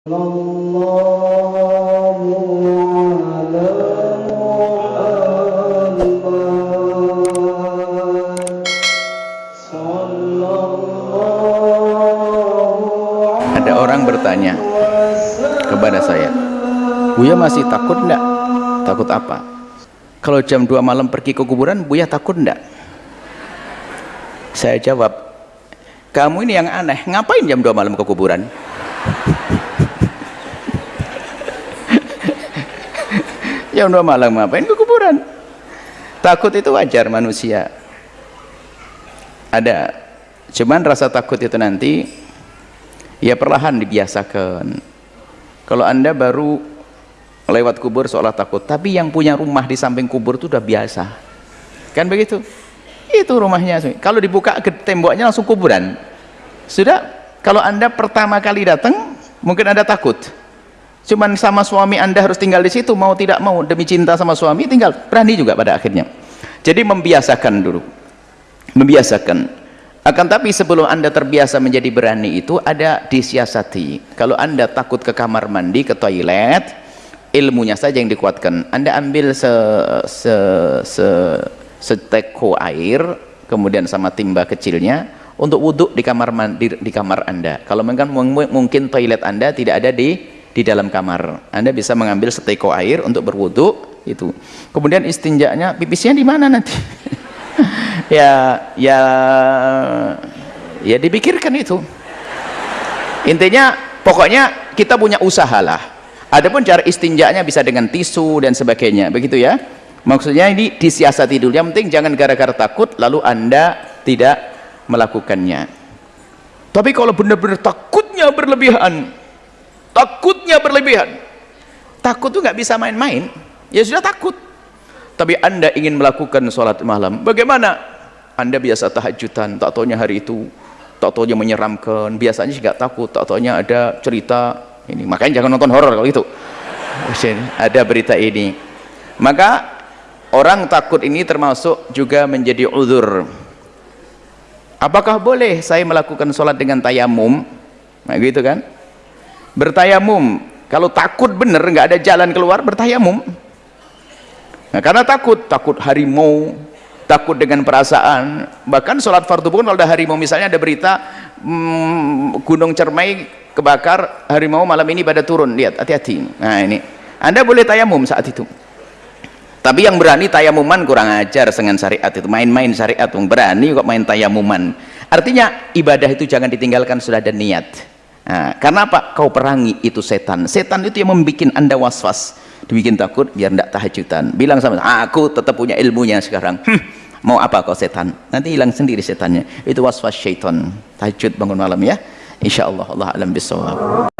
Ada orang bertanya kepada saya, Buya masih takut enggak? Takut apa? Kalau jam 2 malam pergi ke kuburan, Buya takut enggak? Saya jawab, kamu ini yang aneh, ngapain jam 2 malam ke kuburan? Jam 2 malam ngapain ke kuburan? Takut itu wajar manusia. Ada, cuman rasa takut itu nanti ya perlahan dibiasakan. Kalau anda baru lewat kubur seolah takut tapi yang punya rumah di samping kubur itu udah biasa. Kan begitu? Itu rumahnya. Kalau dibuka ke temboknya langsung kuburan. Sudah? Kalau anda pertama kali datang mungkin anda takut cuman sama suami anda harus tinggal di situ mau tidak mau demi cinta sama suami tinggal berani juga pada akhirnya. Jadi membiasakan dulu. Membiasakan. Akan tapi sebelum anda terbiasa menjadi berani itu ada disiasati. Kalau anda takut ke kamar mandi ke toilet ilmunya saja yang dikuatkan. Anda ambil se, se, se, seteko air kemudian sama timba kecilnya untuk wudhu di kamar mandi di kamar anda. Kalau mungkin mungkin toilet anda tidak ada di di dalam kamar. Anda bisa mengambil seteko air untuk berwudhu itu. Kemudian istinjaknya pipisnya di mana nanti? Ya ya ya dipikirkan itu. Intinya pokoknya kita punya usaha lah. Adapun cara istinjaknya bisa dengan tisu dan sebagainya begitu ya. Maksudnya ini disiasati dulu. Yang penting jangan gara-gara takut lalu anda tidak melakukannya. Tapi kalau benar-benar takutnya berlebihan takutnya berlebihan takut tuh nggak bisa main-main ya sudah takut tapi anda ingin melakukan sholat malam bagaimana anda biasa tahajudan, tak taunya hari itu, tak taunya menyeramkan, biasanya nggak takut, tak taunya ada cerita ini. Makanya jangan nonton horor kalau itu. Ada berita ini. Maka orang takut ini termasuk juga menjadi uzur. Apakah boleh saya melakukan sholat dengan tayamum? Nah gitu kan? Bertayamum. Kalau takut bener nggak ada jalan keluar bertayamum. Nah, karena takut, takut harimau, takut dengan perasaan. Bahkan sholat fardu pun kalau ada harimau misalnya ada berita hmm, gunung cermai kebakar harimau malam ini pada turun. Lihat hati-hati. Nah ini. Anda boleh tayamum saat itu. Tapi yang berani tayamuman kurang ajar dengan syariat itu. Main-main syariat berani kok main tayamuman. Artinya ibadah itu jangan ditinggalkan sudah ada niat karena apa? Kau perangi itu setan. Setan itu yang membuat anda was-was. Dibikin takut biar tidak tahajudan bilang sama aku tetap punya ilmunya sekarang. Hm mau apa kau setan? Nanti hilang sendiri setannya. Itu waswas syaitan. Tahajud bangun malam ya. Insyaallah Allah alam bisawab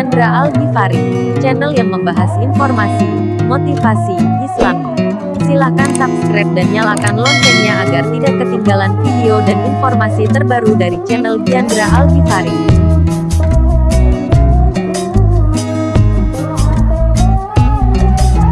Yandra Al Ghifari, channel yang membahas informasi, motivasi, Islam, Silahkan subscribe dan nyalakan loncengnya agar tidak ketinggalan video dan informasi terbaru dari channel Diandra Alkifari.